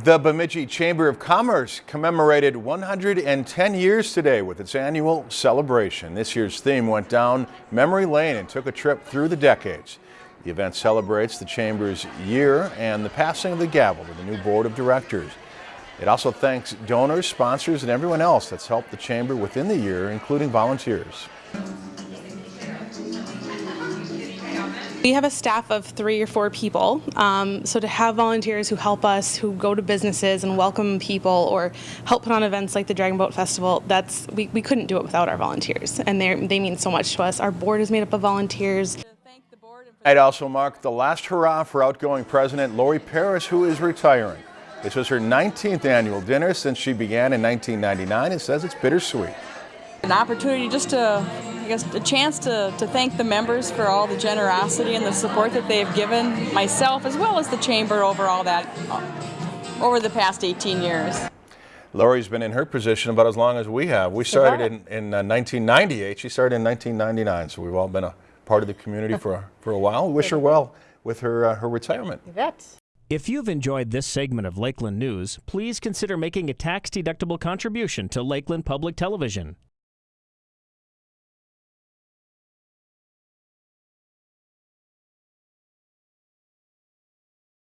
The Bemidji Chamber of Commerce commemorated 110 years today with its annual celebration. This year's theme went down memory lane and took a trip through the decades. The event celebrates the Chamber's year and the passing of the gavel to the new board of directors. It also thanks donors, sponsors, and everyone else that's helped the Chamber within the year, including volunteers. We have a staff of three or four people, um, so to have volunteers who help us, who go to businesses and welcome people or help put on events like the Dragon Boat Festival, that's we, we couldn't do it without our volunteers, and they they mean so much to us. Our board is made up of volunteers. I'd also mark the last hurrah for outgoing President Lori Paris, who is retiring. This was her 19th annual dinner since she began in 1999 and says it's bittersweet. An opportunity just to, I guess, a chance to, to thank the members for all the generosity and the support that they've given myself as well as the Chamber over all that, uh, over the past 18 years. Lori's been in her position about as long as we have. We started in, in uh, 1998. She started in 1999, so we've all been a part of the community for, for a while. We wish her well with her, uh, her retirement. You bet. If you've enjoyed this segment of Lakeland News, please consider making a tax-deductible contribution to Lakeland Public Television.